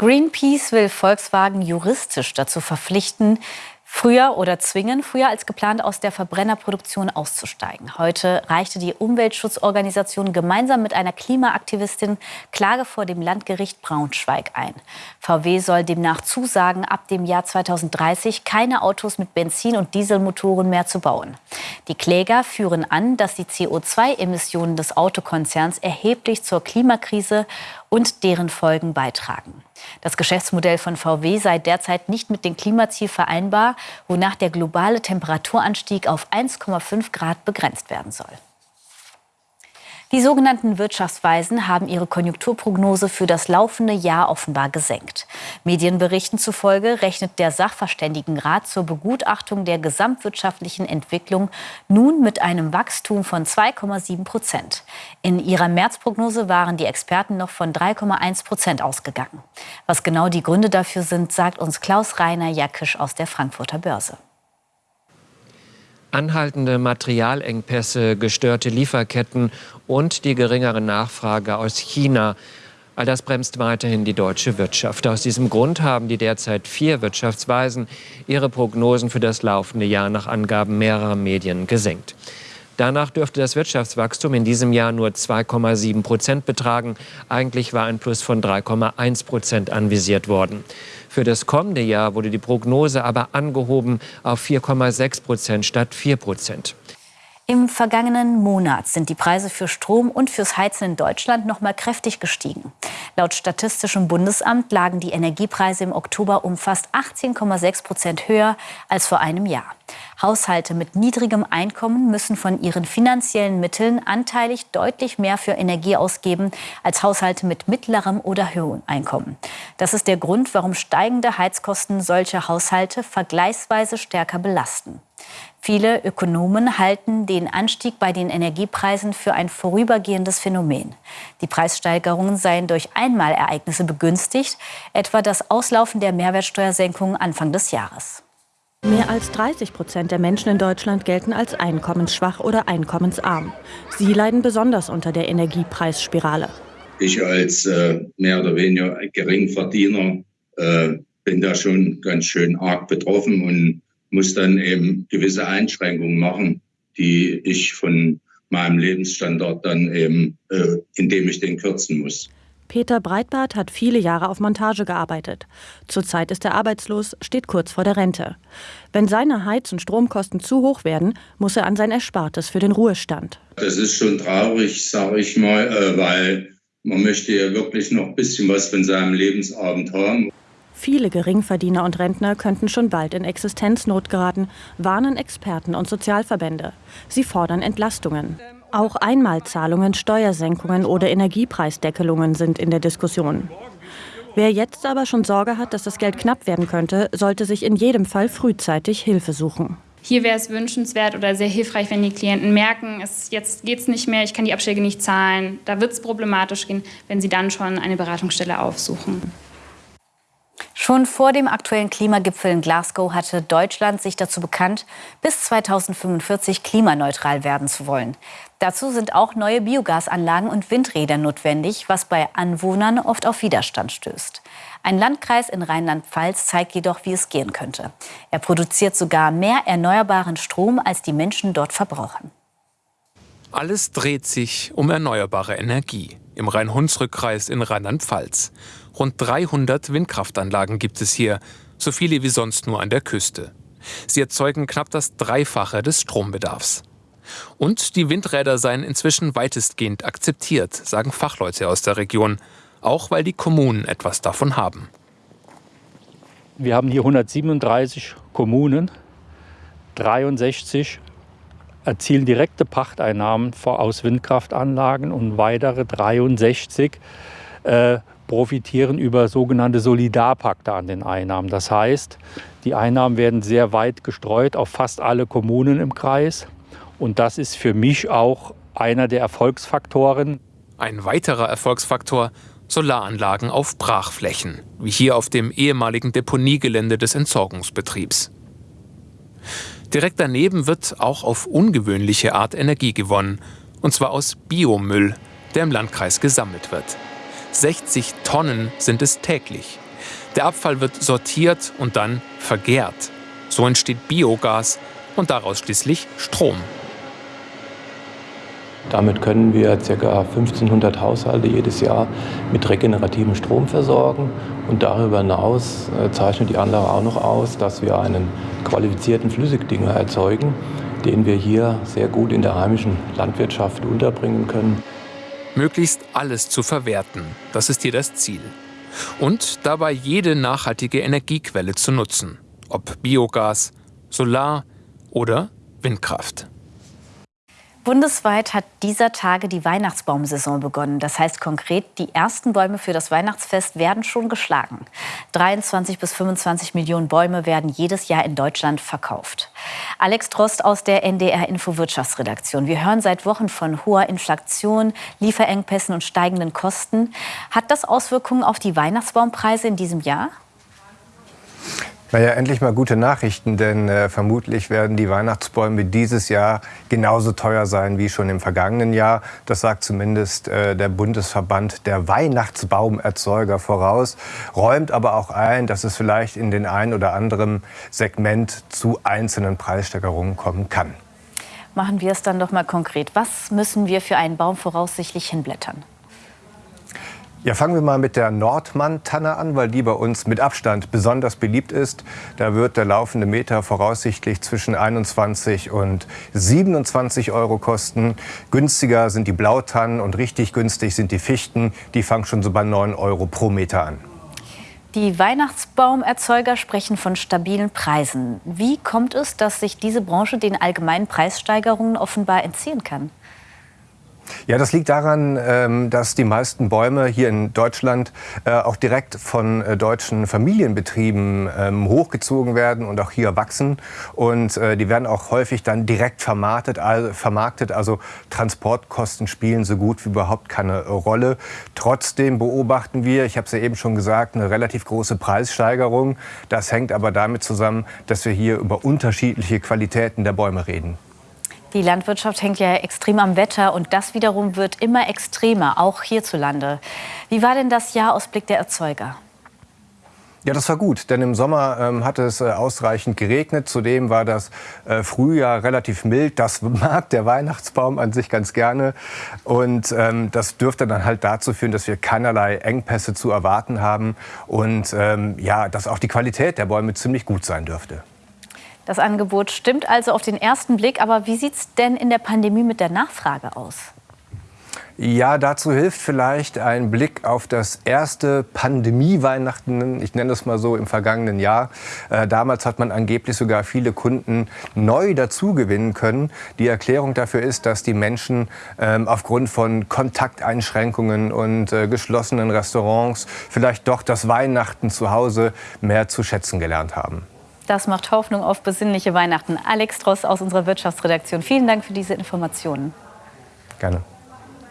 Greenpeace will Volkswagen juristisch dazu verpflichten, früher oder zwingen, früher als geplant aus der Verbrennerproduktion auszusteigen. Heute reichte die Umweltschutzorganisation gemeinsam mit einer Klimaaktivistin Klage vor dem Landgericht Braunschweig ein. VW soll demnach zusagen, ab dem Jahr 2030 keine Autos mit Benzin- und Dieselmotoren mehr zu bauen. Die Kläger führen an, dass die CO2-Emissionen des Autokonzerns erheblich zur Klimakrise und deren Folgen beitragen. Das Geschäftsmodell von VW sei derzeit nicht mit dem Klimaziel vereinbar, wonach der globale Temperaturanstieg auf 1,5 Grad begrenzt werden soll. Die sogenannten Wirtschaftsweisen haben ihre Konjunkturprognose für das laufende Jahr offenbar gesenkt. Medienberichten zufolge rechnet der Sachverständigenrat zur Begutachtung der gesamtwirtschaftlichen Entwicklung nun mit einem Wachstum von 2,7 Prozent. In ihrer Märzprognose waren die Experten noch von 3,1 Prozent ausgegangen. Was genau die Gründe dafür sind, sagt uns Klaus Rainer Jackisch aus der Frankfurter Börse. Anhaltende Materialengpässe, gestörte Lieferketten und die geringere Nachfrage aus China. All das bremst weiterhin die deutsche Wirtschaft. Aus diesem Grund haben die derzeit vier Wirtschaftsweisen ihre Prognosen für das laufende Jahr nach Angaben mehrerer Medien gesenkt. Danach dürfte das Wirtschaftswachstum in diesem Jahr nur 2,7 Prozent betragen. Eigentlich war ein Plus von 3,1 Prozent anvisiert worden. Für das kommende Jahr wurde die Prognose aber angehoben auf 4,6 Prozent statt 4 Prozent. Im vergangenen Monat sind die Preise für Strom und fürs Heizen in Deutschland noch mal kräftig gestiegen. Laut Statistischem Bundesamt lagen die Energiepreise im Oktober um fast 18,6 Prozent höher als vor einem Jahr. Haushalte mit niedrigem Einkommen müssen von ihren finanziellen Mitteln anteilig deutlich mehr für Energie ausgeben als Haushalte mit mittlerem oder höherem Einkommen. Das ist der Grund, warum steigende Heizkosten solche Haushalte vergleichsweise stärker belasten. Viele Ökonomen halten den Anstieg bei den Energiepreisen für ein vorübergehendes Phänomen. Die Preissteigerungen seien durch Einmalereignisse begünstigt, etwa das Auslaufen der Mehrwertsteuersenkung Anfang des Jahres. Mehr als 30 Prozent der Menschen in Deutschland gelten als einkommensschwach oder einkommensarm. Sie leiden besonders unter der Energiepreisspirale. Ich als äh, mehr oder weniger Geringverdiener äh, bin da schon ganz schön arg betroffen und muss dann eben gewisse Einschränkungen machen, die ich von meinem Lebensstandard dann eben, äh, indem ich den kürzen muss. Peter Breitbart hat viele Jahre auf Montage gearbeitet. Zurzeit ist er arbeitslos, steht kurz vor der Rente. Wenn seine Heiz- und Stromkosten zu hoch werden, muss er an sein Erspartes für den Ruhestand. Das ist schon traurig, sage ich mal, äh, weil man möchte ja wirklich noch ein bisschen was von seinem Lebensabend haben. Viele Geringverdiener und Rentner könnten schon bald in Existenznot geraten, warnen Experten und Sozialverbände. Sie fordern Entlastungen. Auch Einmalzahlungen, Steuersenkungen oder Energiepreisdeckelungen sind in der Diskussion. Wer jetzt aber schon Sorge hat, dass das Geld knapp werden könnte, sollte sich in jedem Fall frühzeitig Hilfe suchen. Hier wäre es wünschenswert oder sehr hilfreich, wenn die Klienten merken, es, jetzt geht es nicht mehr, ich kann die Abschläge nicht zahlen, da wird es problematisch gehen, wenn sie dann schon eine Beratungsstelle aufsuchen. Schon vor dem aktuellen Klimagipfel in Glasgow hatte Deutschland sich dazu bekannt, bis 2045 klimaneutral werden zu wollen. Dazu sind auch neue Biogasanlagen und Windräder notwendig, was bei Anwohnern oft auf Widerstand stößt. Ein Landkreis in Rheinland-Pfalz zeigt jedoch, wie es gehen könnte. Er produziert sogar mehr erneuerbaren Strom, als die Menschen dort verbrauchen. Alles dreht sich um erneuerbare Energie im Rhein-Hunsrück-Kreis in Rheinland-Pfalz. Rund 300 Windkraftanlagen gibt es hier, so viele wie sonst nur an der Küste. Sie erzeugen knapp das Dreifache des Strombedarfs. Und die Windräder seien inzwischen weitestgehend akzeptiert, sagen Fachleute aus der Region, auch weil die Kommunen etwas davon haben. Wir haben hier 137 Kommunen, 63 erzielen direkte Pachteinnahmen aus Windkraftanlagen und weitere 63 äh, profitieren über sogenannte Solidarpakte an den Einnahmen. Das heißt, die Einnahmen werden sehr weit gestreut auf fast alle Kommunen im Kreis. Und das ist für mich auch einer der Erfolgsfaktoren. Ein weiterer Erfolgsfaktor Solaranlagen auf Brachflächen, wie hier auf dem ehemaligen Deponiegelände des Entsorgungsbetriebs. Direkt daneben wird auch auf ungewöhnliche Art Energie gewonnen, und zwar aus Biomüll, der im Landkreis gesammelt wird. 60 Tonnen sind es täglich. Der Abfall wird sortiert und dann vergärt. So entsteht Biogas und daraus schließlich Strom. Damit können wir ca. 1500 Haushalte jedes Jahr mit regenerativem Strom versorgen. Und darüber hinaus äh, zeichnet die Anlage auch noch aus, dass wir einen qualifizierten Flüssigdünger erzeugen, den wir hier sehr gut in der heimischen Landwirtschaft unterbringen können. Möglichst alles zu verwerten, das ist hier das Ziel. Und dabei jede nachhaltige Energiequelle zu nutzen, ob Biogas, Solar oder Windkraft. Bundesweit hat dieser Tage die Weihnachtsbaumsaison begonnen. Das heißt konkret, die ersten Bäume für das Weihnachtsfest werden schon geschlagen. 23 bis 25 Millionen Bäume werden jedes Jahr in Deutschland verkauft. Alex Trost aus der NDR Info Wirtschaftsredaktion. Wir hören seit Wochen von hoher Inflation, Lieferengpässen und steigenden Kosten. Hat das Auswirkungen auf die Weihnachtsbaumpreise in diesem Jahr? Naja, endlich mal gute Nachrichten, denn äh, vermutlich werden die Weihnachtsbäume dieses Jahr genauso teuer sein wie schon im vergangenen Jahr. Das sagt zumindest äh, der Bundesverband der Weihnachtsbaumerzeuger voraus, räumt aber auch ein, dass es vielleicht in den ein oder anderen Segment zu einzelnen Preissteigerungen kommen kann. Machen wir es dann doch mal konkret. Was müssen wir für einen Baum voraussichtlich hinblättern? Ja, fangen wir mal mit der Nordmann-Tanne an, weil die bei uns mit Abstand besonders beliebt ist. Da wird der laufende Meter voraussichtlich zwischen 21 und 27 Euro kosten. Günstiger sind die Blautannen und richtig günstig sind die Fichten. Die fangen schon so bei 9 Euro pro Meter an. Die Weihnachtsbaumerzeuger sprechen von stabilen Preisen. Wie kommt es, dass sich diese Branche den allgemeinen Preissteigerungen offenbar entziehen kann? Ja, das liegt daran, ähm, dass die meisten Bäume hier in Deutschland äh, auch direkt von äh, deutschen Familienbetrieben ähm, hochgezogen werden und auch hier wachsen. Und äh, die werden auch häufig dann direkt vermarktet, vermarktet. Also Transportkosten spielen so gut wie überhaupt keine Rolle. Trotzdem beobachten wir, ich habe es ja eben schon gesagt, eine relativ große Preissteigerung. Das hängt aber damit zusammen, dass wir hier über unterschiedliche Qualitäten der Bäume reden. Die Landwirtschaft hängt ja extrem am Wetter und das wiederum wird immer extremer, auch hierzulande. Wie war denn das Jahr aus Blick der Erzeuger? Ja, das war gut, denn im Sommer ähm, hat es äh, ausreichend geregnet. Zudem war das äh, Frühjahr relativ mild. Das mag der Weihnachtsbaum an sich ganz gerne. Und ähm, das dürfte dann halt dazu führen, dass wir keinerlei Engpässe zu erwarten haben und ähm, ja, dass auch die Qualität der Bäume ziemlich gut sein dürfte. Das Angebot stimmt also auf den ersten Blick. Aber wie sieht es denn in der Pandemie mit der Nachfrage aus? Ja, dazu hilft vielleicht ein Blick auf das erste Pandemie-Weihnachten, ich nenne es mal so, im vergangenen Jahr. Äh, damals hat man angeblich sogar viele Kunden neu dazugewinnen können. Die Erklärung dafür ist, dass die Menschen ähm, aufgrund von Kontakteinschränkungen und äh, geschlossenen Restaurants vielleicht doch das Weihnachten zu Hause mehr zu schätzen gelernt haben. Das macht Hoffnung auf besinnliche Weihnachten. Alex Tross aus unserer Wirtschaftsredaktion, vielen Dank für diese Informationen. Gerne.